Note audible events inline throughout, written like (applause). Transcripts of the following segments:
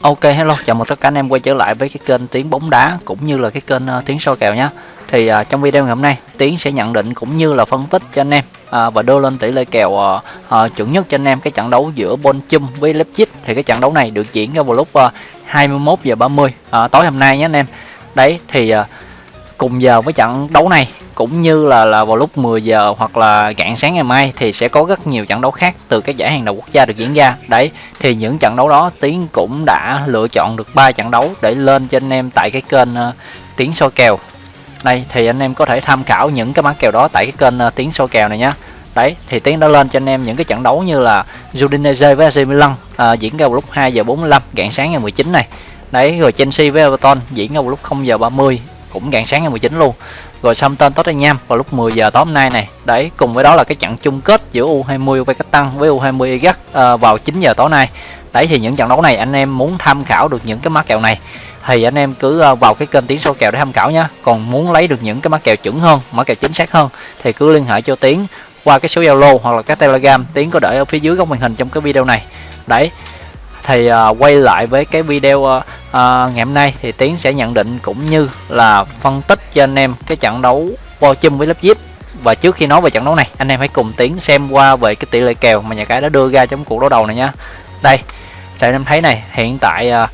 Ok hello, chào mừng tất cả anh em quay trở lại với cái kênh tiếng bóng đá cũng như là cái kênh uh, tiếng soi kèo nhé. Thì uh, trong video ngày hôm nay Tiến sẽ nhận định cũng như là phân tích cho anh em uh, và đưa lên tỷ lệ kèo uh, uh, chuẩn nhất cho anh em cái trận đấu giữa Bonchum với Leipzig. Thì cái trận đấu này được diễn ra vào lúc uh, 21 giờ 30 uh, tối hôm nay nhé anh em. Đấy thì uh, cùng giờ với trận đấu này cũng như là là vào lúc 10 giờ hoặc là rạng sáng ngày mai thì sẽ có rất nhiều trận đấu khác từ các giải hàng đầu quốc gia được diễn ra. Đấy thì những trận đấu đó tiến cũng đã lựa chọn được ba trận đấu để lên cho anh em tại cái kênh uh, tiến soi kèo. Đây thì anh em có thể tham khảo những cái mã kèo đó tại cái kênh uh, tiến soi kèo này nhá. Đấy thì tiến đã lên cho anh em những cái trận đấu như là Udinese với AC Milan uh, diễn ra vào lúc 2 giờ 45 rạng sáng ngày 19 này. Đấy rồi Chelsea với Everton diễn ra vào lúc 0 giờ 30 cũng rạng sáng ngày 19 luôn. Rồi Southampton Tottenham vào lúc 10 giờ tối hôm nay này. Đấy cùng với đó là cái trận chung kết giữa U20 Uzbekistan với U20 Iraq à, vào 9 giờ tối nay. Đấy thì những trận đấu này anh em muốn tham khảo được những cái mã kèo này thì anh em cứ ờ, vào cái kênh tiến số kèo để tham khảo nhé còn muốn lấy được những cái mã kèo chuẩn hơn mã kèo chính xác hơn thì cứ liên hệ cho tiến qua cái số zalo hoặc là cái telegram. Tiến có để ở phía dưới góc màn hình trong cái video này. Đấy thì uh, quay lại với cái video uh, à, ngày hôm nay thì tiến sẽ nhận định cũng như là phân tích cho anh em cái trận đấu Bo Chum với Leipzig và trước khi nói về trận đấu này anh em hãy cùng tiến xem qua về cái tỷ lệ kèo mà nhà cái đã đưa ra trong cuộc đấu đầu này nhá đây để anh em thấy này hiện tại à,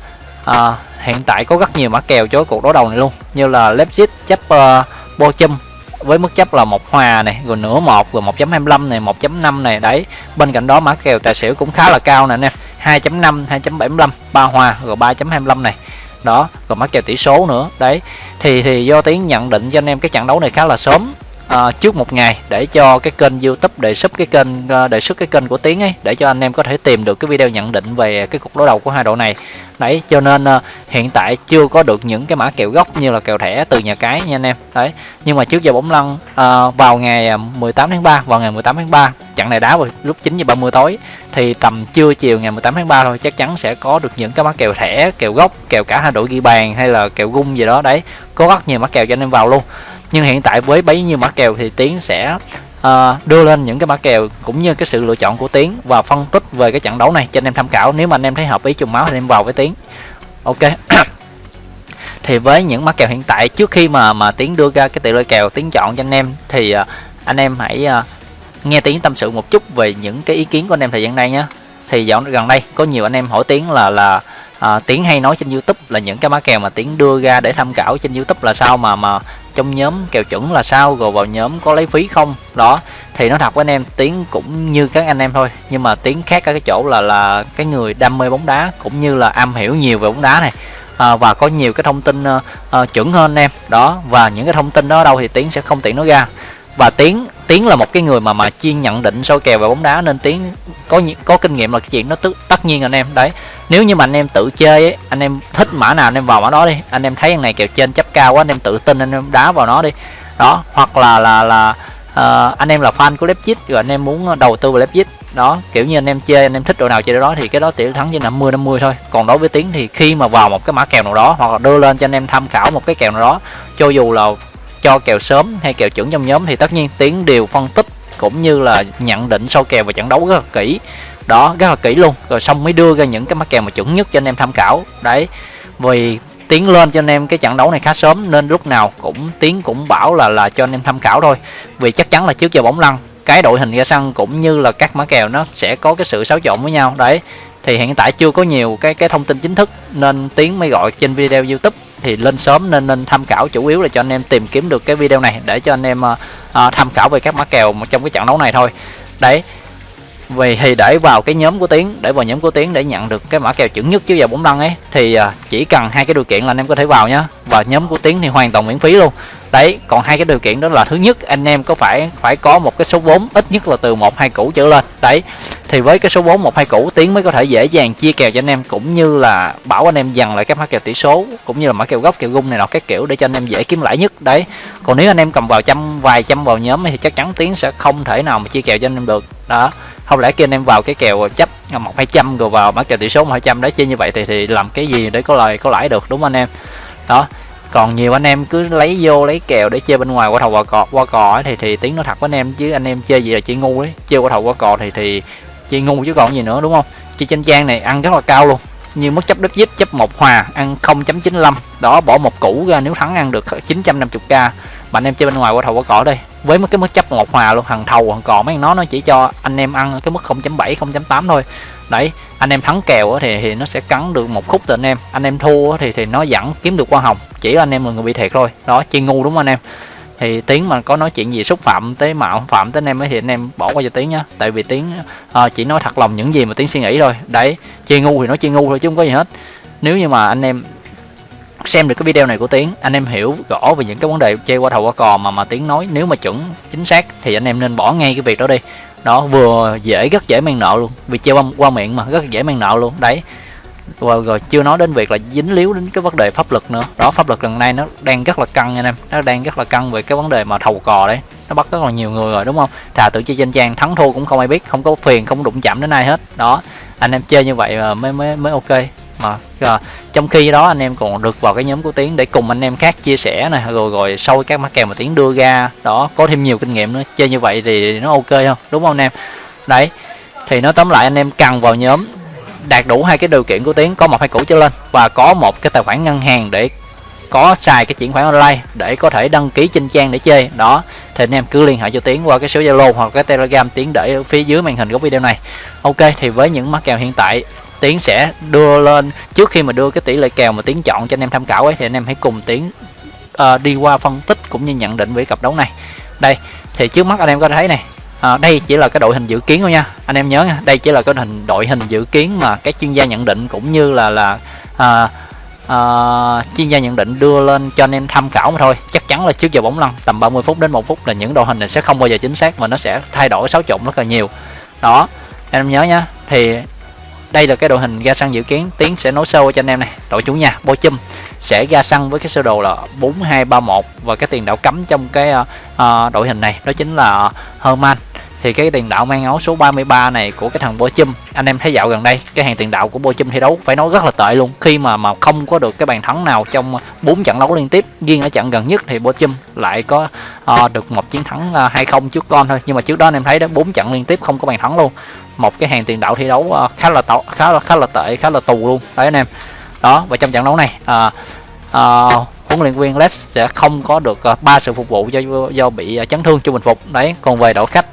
à, hiện tại có rất nhiều mã kèo cho cuộc đấu đầu này luôn. Như là Leipzig chấp à, uh, Bochum với mức chấp là một hòa này rồi nửa một rồi 1.25 này 1.5 này. Đấy bên cạnh đó mã kèo tài xỉu cũng khá là cao nè anh em. 2.5 2.75 ba hòa rồi 3.25 này. Đó, rồi mắc kèo tỷ số nữa. Đấy, thì thì do tiếng nhận định cho anh em cái trận đấu này khá là sớm à, trước một ngày để cho cái kênh youtube đề xuất cái kênh uh, đề xuất cái kênh của tiến ấy để cho anh em có thể tìm được cái video nhận định về cái cuộc đối đầu của hai đội này. Đấy cho nên uh, hiện tại chưa có được những cái mã kèo gốc như là kèo thẻ từ nhà cái nha anh em. Đấy nhưng mà trước giờ bóng lăn uh, vào ngày 18 tháng 3 vào ngày 18 tháng 3 trận này đá vào lúc 9 giờ 30 tối thì tầm trưa chiều ngày 18 tháng 3 thôi chắc chắn sẽ có được những cái mã kèo thẻ kèo gốc kèo cả hai đội ghi bàn hay là kèo gung gì đó. Đấy có rất nhiều mã kèo cho anh em vào luôn nhưng hiện tại với bấy nhiêu mã kèo thì tiến sẽ uh, đưa lên những cái mã kèo cũng như cái sự lựa chọn của tiến và phân tích về cái trận đấu này cho anh em tham khảo. Nếu mà anh em thấy hợp ý trùng máu thì anh em vào với tiến. Ok. (coughs) Thì với những mã kèo hiện tại trước khi mà mà tiến đưa ra cái tỷ lệ kèo tiến chọn cho anh em thì uh, anh em hãy uh, nghe tiến tâm sự một chút về những cái ý kiến của anh em thời gian đây nhé thì dạo gần đây có nhiều anh em hỏi tiến là là à, tiến hay nói trên youtube là những cái mã kèo mà tiến đưa ra để tham khảo trên youtube là sao mà mà trong nhóm kèo chuẩn là sao rồi vào nhóm có lấy phí không? Đó thì nó thật với anh em tiến cũng như các anh em thôi. Nhưng mà tiến khác ở cái chỗ là là cái người đam mê bóng đá cũng như là am hiểu nhiều về bóng đá này. À, và có nhiều cái thông tin uh, uh, chuẩn hơn anh em. Đó và những cái thông tin đó ở đâu thì tiến sẽ không tiện nói ra. Và tiến tiến là một cái người mà mà chuyên nhận định soi kèo về bóng đá nên tiến có có kinh nghiệm là cái chuyện nó tất nhiên anh em. Đấy nếu như mà anh em tự chơi ấy, anh em thích mã nào anh em vào mã đó đi anh em thấy thằng này kèo trên chấp cao quá anh em tự tin anh em đá vào nó đi đó hoặc là là là uh, anh em là fan của Leipzig rồi anh em muốn đầu tư vào Leipzig đó kiểu như anh em chơi anh em thích đội nào chơi đó thì cái đó tỷ thắng trên 50 50 thôi còn đối với tiến thì khi mà vào một cái mã kèo nào đó hoặc là đưa lên cho anh em tham khảo một cái kèo nào đó cho dù là cho kèo sớm hay kèo chuẩn trong nhóm thì tất nhiên tiến đều phân tích cũng như là nhận định sau kèo và trận đấu rất là kỹ đó rất là kỹ luôn. Rồi xong mới đưa ra những cái mắc kèo mà chuẩn nhất cho anh em tham khảo. Đấy vì tiến lên cho anh em cái trận đấu này khá sớm nên lúc nào cũng tiến cũng bảo là là cho anh em tham khảo thôi. Vì chắc chắn là trước giờ bóng lăn cái đội hình ra sân cũng như là các mã kèo nó sẽ có cái sự xáo trộn với nhau. Đấy thì hiện tại chưa có nhiều cái cái thông tin chính thức nên tiến mới gọi trên video youtube. Thì lên sớm nên nên tham khảo chủ yếu là cho anh em tìm kiếm được cái video này để cho anh em uh, tham khảo về các mã kèo trong cái trận đấu này thôi. Đấy vì thì để vào cái nhóm của tiến, để vào nhóm của tiến để nhận được cái mã kèo chuẩn nhất chứ giờ bóng đăng ấy, thì à, chỉ cần hai cái điều kiện là anh em có thể vào nhá. Và nhóm của tiến thì hoàn toàn miễn phí luôn. Đấy, còn hai cái điều kiện đó là thứ nhất, anh em có phải phải có một cái số vốn, ít nhất là từ một hai củ trở lên. Đấy, thì với cái số vốn một hai củ, tiến mới có thể dễ dàng chia kèo cho anh em, cũng như là bảo anh em dần lại các mã kèo tỷ số, cũng như là mã kèo gốc, kèo gung này nọ các kiểu để cho anh em dễ kiếm lãi nhất. Đấy, còn nếu anh em cầm vào trăm vài trăm vào nhóm thì chắc chắn tiến sẽ không thể nào mà chia kèo cho anh em được. Đó, không lẽ kia anh em vào cái kèo chấp một hai trăm rồi vào mã kèo tỷ số một hai trăm đấy chia như vậy thì thì làm cái gì để có lời, có lãi được, đúng không anh em? Đó, còn nhiều anh em cứ lấy vô, lấy kèo để chơi bên ngoài. Qua thầu qua cò qua cò thì thì tiếng nó thật với anh em, chứ anh em chơi gì là chơi ngu đấy. Chơi qua thầu qua cò thì thì chơi ngu chứ còn gì nữa, đúng không? Chơi trên trang này ăn rất là cao luôn. Như mức chấp đất dít chấp một hòa, ăn 0.95 đó, bỏ một củ ra, nếu thắng ăn được 950k mà anh em chơi bên ngoài qua thầu qua cỏ đây với cái mức chấp một hòa luôn thằng thầu thằng cò mấy nó nó chỉ cho anh em ăn cái mức 0.7 0.8 thôi. Đấy anh em thắng kèo thì thì nó sẽ cắn được một khúc từ anh em. Anh em thua thì thì nó vẫn kiếm được hoa hồng chỉ anh em là người bị thiệt thôi. Đó chi ngu đúng không anh em? Thì tiếng mà có nói chuyện gì xúc phạm tới mạo phạm tới anh em ấy thì anh em bỏ qua cho tiếng nhá. Tại vì tiếng à, ờ, chỉ nói thật lòng những gì mà tiếng suy nghĩ thôi. Đấy chi ngu thì nói chi ngu thôi chứ không có gì hết. Nếu như mà anh em xem được cái video này của tiến anh em hiểu rõ về những cái vấn đề chơi qua thầu qua cò mà mà tiến nói nếu mà chuẩn chính xác thì anh em nên bỏ ngay cái việc đó đi. Đó vừa dễ rất dễ mang nợ luôn vì chơi qua, qua miệng mà rất dễ mang nợ luôn đấy. Và rồi chưa nói đến việc là dính líu đến cái vấn đề pháp luật nữa. Đó pháp luật lần này nó đang rất là căng anh em nó đang rất là căng về cái vấn đề mà thầu cò đấy. Nó bắt rất là nhiều người rồi đúng không? Thà tự chơi trên trang thắng thua cũng không ai biết không có phiền không đụng chạm đến ai hết. Đó anh em chơi như vậy mà mới mới mới ok mà à, trong khi đó anh em còn được vào cái nhóm của tiến để cùng anh em khác chia sẻ này rồi rồi sau các mã kèo mà tiến đưa ra đó có thêm nhiều kinh nghiệm nữa. Chơi như vậy thì nó ok không? Đúng không anh em? Đấy thì nó tóm lại anh em cần vào nhóm đạt đủ hai cái điều kiện của tiến có một hai củ trở lên và có một cái tài khoản ngân hàng để có xài cái chuyển khoản online để có thể đăng ký trên trang để chơi. Đó thì anh em cứ liên hệ cho tiến qua cái số zalo hoặc cái telegram tiến để ở phía dưới màn hình của video này. Ok thì với những mắc kèo hiện tại tiến sẽ đưa lên. Trước khi mà đưa cái tỷ lệ kèo mà tiến chọn cho anh em tham khảo ấy thì anh em hãy cùng tiến uh, đi qua phân tích cũng như nhận định về cặp đấu này. Đây thì trước mắt anh em có thấy này à, đây chỉ là cái đội hình dự kiến thôi nha. Anh em nhớ nha đây chỉ là cái hình đội hình dự kiến mà các chuyên gia nhận định cũng như là là à, à, chuyên gia nhận định đưa lên cho anh em tham khảo mà thôi. Chắc chắn là trước giờ bóng lăn tầm 30 phút đến một phút là những đội hình này sẽ không bao giờ chính xác mà nó sẽ thay đổi xáo trộn rất là nhiều. Đó anh em nhớ nhá thì đây là cái đội hình ra sân dự kiến tiến sẽ nối sâu cho anh em này. Đội chủ nhà bo chum sẽ ra sân với cái sơ đồ là 4231 và cái tiền đạo cấm trong cái uh, đội hình này. Đó chính là Herman thì cái tiền đạo mang áo số 33 này của cái thằng Bochum anh em thấy dạo gần đây cái hàng tiền đạo của Bochum thi đấu phải nói rất là tệ luôn. Khi mà mà không có được cái bàn thắng nào trong bốn trận đấu liên tiếp riêng ở trận gần nhất thì Bochum lại có uh, được một chiến thắng ờ, uh, 2-0 trước con thôi. Nhưng mà trước đó anh em thấy đó bốn trận liên tiếp không có bàn thắng luôn. Một cái hàng tiền đạo thi đấu uh, khá là tệ khá là khá là tệ khá là tù luôn. Đấy anh em. Đó và trong trận đấu này uh, uh, huấn luyện viên Les sẽ không có được ba uh, sự phục vụ do do bị uh, chấn thương cho bình phục. Đấy còn về đội khách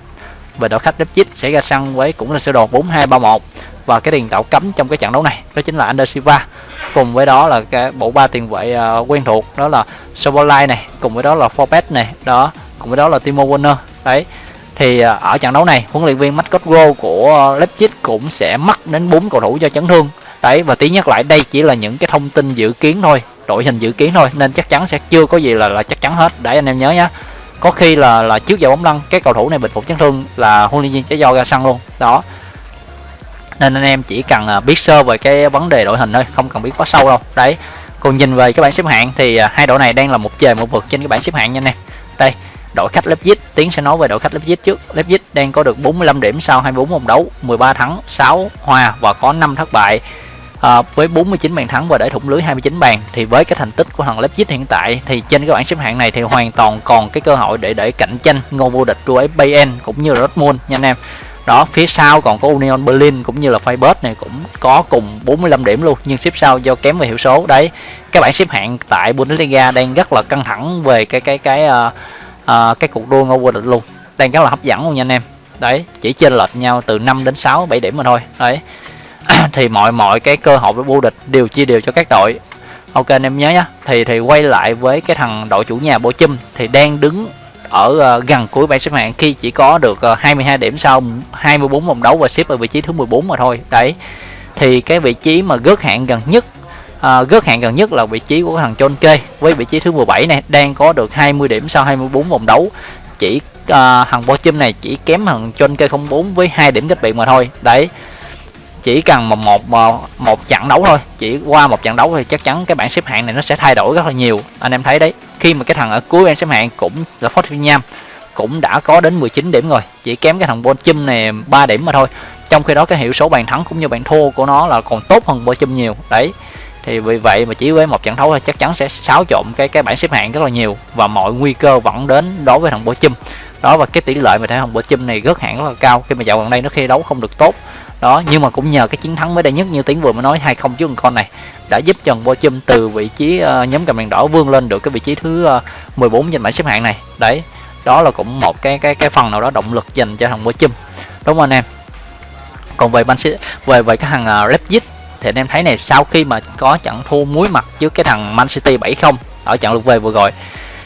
về đội khách Leipzig sẽ ra sân với cũng là sơ đồ 4231 và cái tiền đạo cấm trong cái trận đấu này đó chính là Ander Silva. Cùng với đó là cái bộ ba tiền vệ uh, quen thuộc đó là Sobolai này. Cùng với đó là Forbes này đó. Cùng với đó là Timo Werner đấy. Thì uh, ở trận đấu này huấn luyện viên Go của Leipzig cũng sẽ mất đến bốn cầu thủ do chấn thương đấy. Và tí nhắc lại đây chỉ là những cái thông tin dự kiến thôi đội hình dự kiến thôi nên chắc chắn sẽ chưa có gì là là chắc chắn hết. Để anh em nhớ nhé có khi là là trước giờ bóng lăn, cái cầu thủ này bình phục chấn thương là huấn luyện viên sẽ do ra sân luôn. Đó. Nên anh em chỉ cần à, biết sơ về cái vấn đề đội hình thôi, không cần biết quá sâu đâu. Đấy. Còn nhìn về cái bảng xếp hạng thì à, hai đội này đang là một trời một vực trên cái bảng xếp hạng nha anh em. Đây, đội khách Leipzig. Tiến sẽ nói về đội khách Leipzig trước. Leipzig đang có được 45 điểm sau 24 vòng đấu 13 thắng 6 hòa và có 5 thất bại à, với 49 bàn thắng và để thủng lưới 29 bàn thì với cái thành tích của thằng Leipzig hiện tại thì trên cái bảng xếp hạng này thì hoàn toàn còn cái cơ hội để để cạnh tranh ngôi vô địch của Bayern cũng như là Dortmund nha anh em. Đó phía sau còn có Union Berlin cũng như là Freiburg này cũng có cùng 45 điểm luôn nhưng xếp sau do kém về hiệu số. Đấy cái bảng xếp hạng tại Bundesliga đang rất là căng thẳng về cái cái cái uh, uh, cái cuộc đua ngôi vô địch luôn. Đang rất là hấp dẫn luôn nha anh em. Đấy chỉ chênh lệch nhau từ 5 đến 6 7 điểm mà thôi. Đấy (coughs) thì mọi mọi cái cơ hội vô địch đều chia đều cho các đội. Ok anh em nhớ nhá. Thì thì quay lại với cái thằng đội chủ nhà Bộ Chum thì đang đứng ở ờ, gần cuối bảng xếp hạng khi chỉ có được ờ, 22 điểm sau 24 vòng đấu và xếp ở vị trí thứ 14 mà thôi. Đấy. Thì cái vị trí mà gớt hạng gần nhất uh, gớt hạng gần nhất là vị trí của thằng John Kê với vị trí thứ 17 này đang có được 20 điểm sau 24 vòng đấu. Chỉ uh, thằng Bo Chum này chỉ kém thằng John Kê 04 với hai điểm cách biệt mà thôi. Đấy chỉ cần một, một một trận đấu thôi chỉ qua một trận đấu thì chắc chắn cái bảng xếp hạng này nó sẽ thay đổi rất là nhiều. Anh em thấy đấy khi mà cái thằng ở cuối bảng xếp hạng cũng là Fortnite cũng đã có đến 19 điểm rồi chỉ kém cái thằng Bonchum này 3 điểm mà thôi. Trong khi đó cái hiệu số bàn thắng cũng như bàn thua của nó là còn tốt hơn Bonchum nhiều đấy. Thì vì vậy mà chỉ với một trận đấu thì chắc chắn sẽ xáo trộn cái cái bảng xếp hạng rất là nhiều và mọi nguy cơ vẫn đến đối với thằng Bonchum đó và cái tỷ lệ mà thể hồng bữa chim này rất hẳn rất là cao. Khi mà dạo gần đây nó khi đấu không được tốt. Đó nhưng mà cũng nhờ cái chiến thắng mới đây nhất như tiếng vừa mới nói hai không trước con này đã giúp cho bo chum từ vị trí uh, nhóm cầm đèn đỏ vươn lên được cái vị trí thứ ờ, uh, 14 trên bảng xếp hạng này. Đấy đó là cũng một cái cái cái phần nào đó động lực dành cho thằng bo chum. Đúng không anh em còn về ban về về cái thằng uh, Leipzig thì anh em thấy này sau khi mà có trận thua muối mặt trước cái thằng Man City 7-0 ở trận lượt về vừa rồi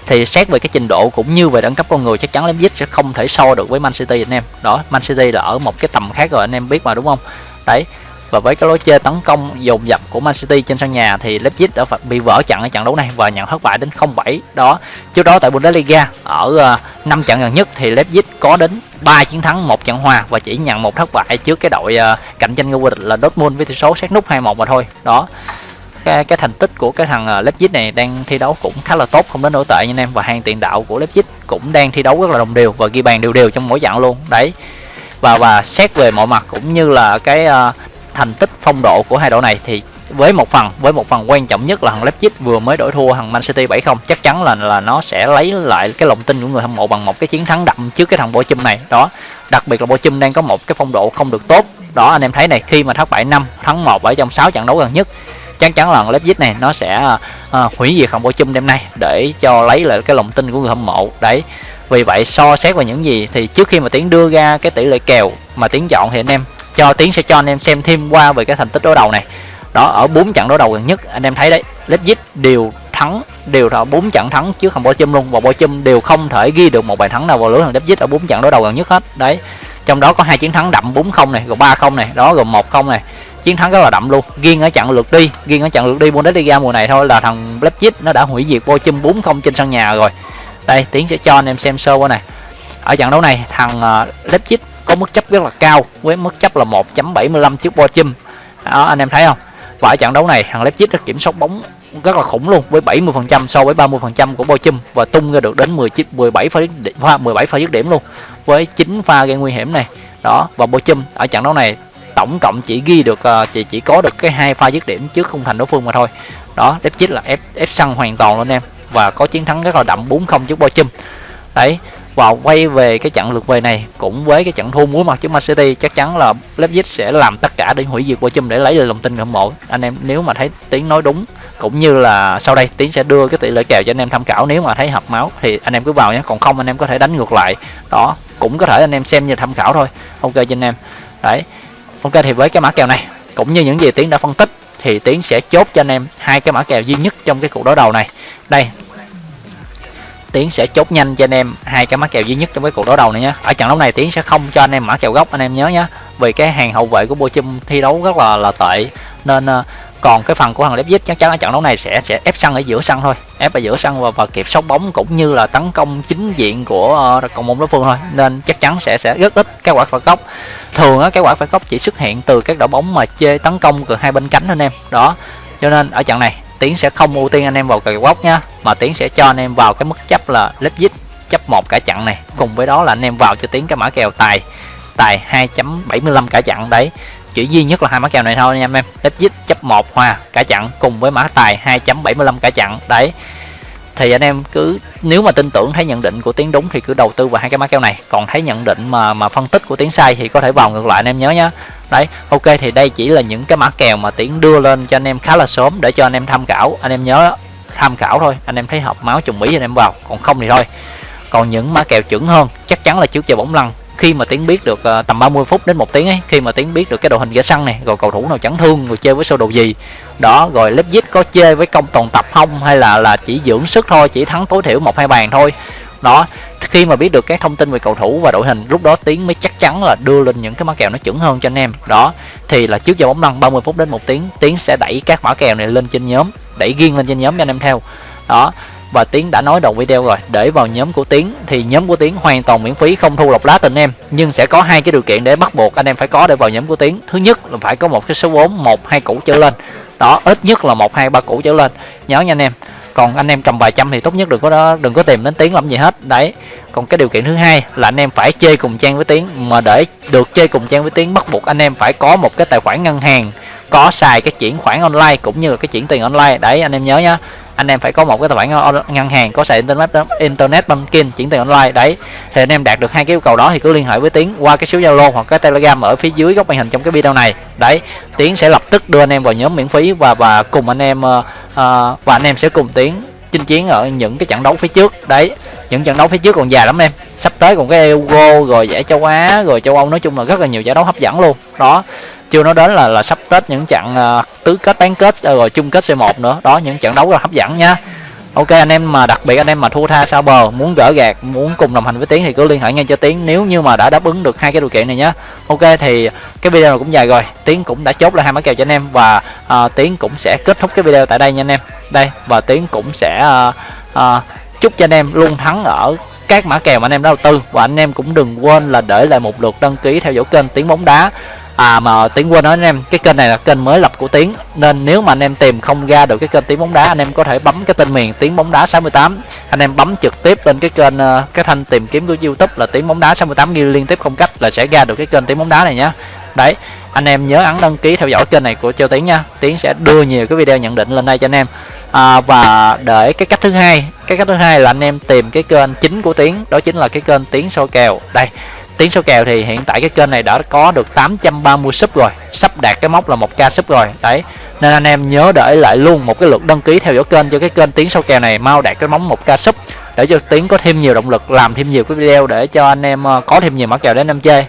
thì xét về cái trình độ cũng như về đẳng cấp con người chắc chắn Leipzig sẽ không thể so được với Man City anh em. Đó, Man City là ở một cái tầm khác rồi, anh em biết mà, đúng không? Đấy, và với cái lối chơi tấn công dồn dập của Man City trên sân nhà thì Leipzig đã bị vỡ trận ở trận đấu này và nhận thất bại đến 0-7 đó, trước đó tại Bundesliga, ở ờ, 5 trận gần nhất thì Leipzig có đến 3 chiến thắng, một trận hòa và chỉ nhận một thất bại trước cái đội ờ, cạnh tranh ngôi vô địch là Dortmund với tỷ số sát nút 2-1 mà thôi. Đó cái, cái thành tích của cái thằng à, Leipzig này đang thi đấu cũng khá là tốt không đến nổi tệ nha anh em. Và hàng tiền đạo của Leipzig cũng đang thi đấu rất là đồng đều và ghi bàn đều đều trong mỗi trận luôn. Đấy. Và và xét về mọi mặt cũng như là cái uh, thành tích phong độ của hai đội này thì với một phần với một phần quan trọng nhất là thằng Leipzig vừa mới đổi thua thằng Man City 7-0 chắc chắn là là nó sẽ lấy lại cái lòng tin của người hâm mộ bằng một cái chiến thắng đậm trước cái thằng Bochum này. Đó. Đặc biệt là Bochum đang có một cái phong độ không được tốt. Đó anh em thấy này khi mà thất bại 5 thắng 1 ở trong 6 trận đấu gần nhất chắc chắn là Leipzig này nó sẽ uh, hủy diệt thằng chung đêm nay để cho lấy lại cái lòng tin của người hâm mộ. Đấy vì vậy so xét vào những gì thì trước khi mà tiến đưa ra cái tỷ lệ kèo mà tiến chọn thì anh em cho tiến sẽ cho anh em xem thêm qua về cái thành tích đối đầu này. Đó ở bốn trận đối đầu gần nhất anh em thấy đấy Leipzig đều thắng đều là bốn trận thắng chứ không thằng Bochum luôn và Bochum đều không thể ghi được một bàn thắng nào vào lưới thằng Leipzig ở bốn trận đối đầu gần nhất hết. Đấy trong đó có hai chiến thắng đậm 4-0 này rồi 3-0 này đó rồi 1-0 này chiến thắng rất là đậm luôn. Riêng ở trận lượt đi riêng ở trận lượt đi Bundesliga mùa này thôi là thằng Leipzig nó đã hủy diệt Bochum 4-0 trên sân nhà rồi. Đây tiến sẽ cho anh em xem sơ qua này. Ở trận đấu này thằng uh, Leipzig có mức chấp rất là cao với mức chấp là 1.75 trước Bochum đó anh em thấy không? Và ở trận đấu này thằng Leipzig đã kiểm soát bóng rất là khủng luôn với 70% so với 30% của Bochum và tung ra được đến 19 17 pha pha 17 pha dứt điểm luôn với 9 pha gây nguy hiểm này. Đó và Bochum ở trận đấu này tổng cộng chỉ ghi được uh, chỉ chỉ có được cái hai pha dứt điểm trước khung thành đối phương mà thôi. Đó Leipzig là ép ép săn hoàn toàn luôn em và có chiến thắng rất là đậm 4-0 trước Bochum. Đấy và quay về cái trận lượt về này cũng với cái trận thua muối mặt trước Man City chắc chắn là Leipzig sẽ làm tất cả để hủy diệt Bochum để lấy được lòng tin hâm mộ. Anh em nếu mà thấy tiếng nói đúng cũng như là sau đây tiến sẽ đưa cái tỷ lệ kèo cho anh em tham khảo. Nếu mà thấy hợp máu thì anh em cứ vào nhé còn không anh em có thể đánh ngược lại. Đó cũng có thể anh em xem như tham khảo thôi. Ok cho anh em. Đấy ok, thì với cái mã kèo này, cũng như những gì tiến đã phân tích, thì tiến sẽ chốt cho anh em hai cái mã kèo duy nhất trong cái cuộc đối đầu này. Đây. Tiến sẽ chốt nhanh cho anh em hai cái mã kèo duy nhất trong cái cuộc đối đầu này nhé ở trận đấu này, tiến sẽ không cho anh em mã kèo gốc, anh em nhớ nhé vì cái hàng hậu vệ của Bochum thi đấu rất là là tệ, nên ờ, còn cái phần của thằng Leipzig chắc chắn ở trận đấu này sẽ sẽ ép sân ở giữa sân thôi. Ép ở giữa sân và, và kịp sóc bóng cũng như là tấn công chính diện của uh, cộng môn đối phương thôi. Nên chắc chắn sẽ sẽ rất ít các quả phạt góc. Thường á cái quả phạt góc chỉ xuất hiện từ các đội bóng mà chơi tấn công từ hai bên cánh anh em. Đó. Cho nên ở trận này tiến sẽ không ưu tiên anh em vào cờ góc nhá mà tiến sẽ cho anh em vào cái mức chấp là Leipzig chấp một cả trận này. Cùng với đó là anh em vào cho tiến cái mã kèo tài tài 2.75 cả trận. Đấy chỉ duy nhất là hai mã kèo này thôi nha em Leipzig chấp một hòa cả chặn, cùng với mã tài 2.75 cả chặn. Đấy. Thì anh em cứ, nếu mà tin tưởng, thấy nhận định của tiến đúng thì cứ đầu tư vào hai cái mã kèo này. Còn thấy nhận định mà mà phân tích của tiến sai thì có thể vào ngược lại, anh em nhớ nhé đấy, ok, thì đây chỉ là những cái mã kèo mà tiến đưa lên cho anh em khá là sớm để cho anh em tham khảo. Anh em nhớ, tham khảo thôi, anh em thấy hợp máu trùng mỹ anh em vào. Còn không thì thôi. Còn những mã kèo chuẩn hơn, chắc chắn là trước giờ bóng lăn khi mà tiến biết được uh, tầm 30 phút đến một tiếng ấy khi mà tiến biết được cái đội hình gã săn này rồi cầu thủ nào chấn thương rồi chơi với sơ đồ gì đó rồi Leipzig có chơi với công toàn tập không hay là là chỉ dưỡng sức thôi chỉ thắng tối thiểu một hai bàn thôi. Đó khi mà biết được các thông tin về cầu thủ và đội hình lúc đó tiến mới chắc chắn là đưa lên những cái mã kèo nó chuẩn hơn cho anh em. Đó thì là trước giờ bóng lăn 30 phút đến một tiếng tiến sẽ đẩy các mã kèo này lên trên nhóm đẩy riêng lên trên nhóm cho anh em theo. Đó và tiến đã nói đầu video rồi. Để vào nhóm của tiến thì nhóm của tiến hoàn toàn miễn phí, không thu lọc lá tình em. Nhưng sẽ có hai cái điều kiện để bắt buộc anh em phải có để vào nhóm của tiến. Thứ nhất là phải có một cái số vốn một, hai củ trở lên. Đó, ít nhất là một, hai, ba củ trở lên. Nhớ nha anh em. Còn anh em cầm vài trăm thì tốt nhất đừng có đó, đừng có tìm đến tiếng làm gì hết. Đấy. Còn cái điều kiện thứ hai là anh em phải chơi cùng trang với tiếng mà để được chơi cùng trang với tiếng bắt buộc anh em phải có một cái tài khoản ngân hàng, có xài cái chuyển khoản online cũng như là cái chuyển tiền online. Đấy, anh em nhớ nhá anh em phải có một cái tài khoản ngân hàng có sàn internet internet banking chuyển tiền online đấy. Thì anh em đạt được hai cái yêu cầu đó thì cứ liên hệ với tiến qua cái số zalo hoặc cái telegram ở phía dưới góc màn hình trong cái video này. Đấy tiến sẽ lập tức đưa anh em vào nhóm miễn phí và và cùng anh em uh, và anh em sẽ cùng tiến chinh chiến ở những cái trận đấu phía trước. Đấy những trận đấu phía trước còn dài lắm em. Sắp tới còn cái Euro rồi giải châu Á rồi châu Âu nói chung là rất là nhiều giải đấu hấp dẫn luôn. Đó chưa nói đến là là sắp tết những trận uh, tứ kết bán kết ờ, rồi chung kết C1 nữa. Đó những trận đấu rất là hấp dẫn nha. Ok anh em mà đặc biệt anh em mà thua tha sao bờ muốn gỡ gạt muốn cùng đồng hành với tiến thì cứ liên hệ ngay cho tiến nếu như mà đã đáp ứng được hai cái điều kiện này nhé ok thì cái video này cũng dài rồi. Tiến cũng đã chốt là hai mã kèo cho anh em và uh, tiến cũng sẽ kết thúc cái video tại đây nha anh em. Đây và tiến cũng sẽ uh, uh, chúc cho anh em luôn thắng ở các mã kèo mà anh em đã đầu tư. Và anh em cũng đừng quên là để lại một lượt đăng ký theo dõi kênh tiếng bóng đá à mà tiến quên nói anh em cái kênh này là kênh mới lập của tiến nên nếu mà anh em tìm không ra được cái kênh tiếng bóng đá anh em có thể bấm cái tên miền tiếng bóng đá 68 anh em bấm trực tiếp lên cái kênh ờ, cái thanh tìm kiếm của youtube là tiếng bóng đá 68 ghi liên tiếp không cách là sẽ ra được cái kênh tiếng bóng đá này nhá. Đấy anh em nhớ ấn đăng ký theo dõi kênh này của châu tiến nha tiến sẽ đưa nhiều cái video nhận định lên đây cho anh em. À, và để cái cách thứ hai cái cách thứ hai là anh em tìm cái kênh chính của tiến đó chính là cái kênh tiến soi kèo. Đây tiến số kèo thì hiện tại cái kênh này đã có được 830 sub rồi. Sắp đạt cái mốc là một k sub rồi. Đấy. Nên anh em nhớ để lại luôn một cái lượt đăng ký theo dõi kênh cho cái kênh tiến sau kèo này mau đạt cái móng một k sub. Để cho tiến có thêm nhiều động lực làm thêm nhiều cái video để cho anh em ờ, có thêm nhiều mã kèo để anh em chơi.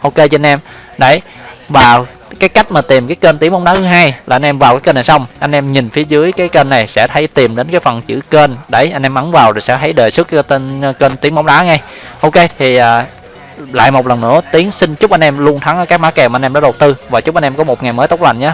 Ok cho anh em. Đấy. Và cái cách mà tìm cái kênh tiếng bóng đá thứ hai là anh em vào cái kênh này xong, anh em nhìn phía dưới cái kênh này sẽ thấy tìm đến cái phần chữ kênh. Đấy, anh em ấn vào rồi sẽ thấy đề xuất cái tên ờ, kênh tiếng bóng đá ngay. Ok, thì ờ, lại một lần nữa, tiến xin chúc anh em luôn thắng ở các mã kèo mà anh em đã đầu tư. Và chúc anh em có một ngày mới tốt lành nhé.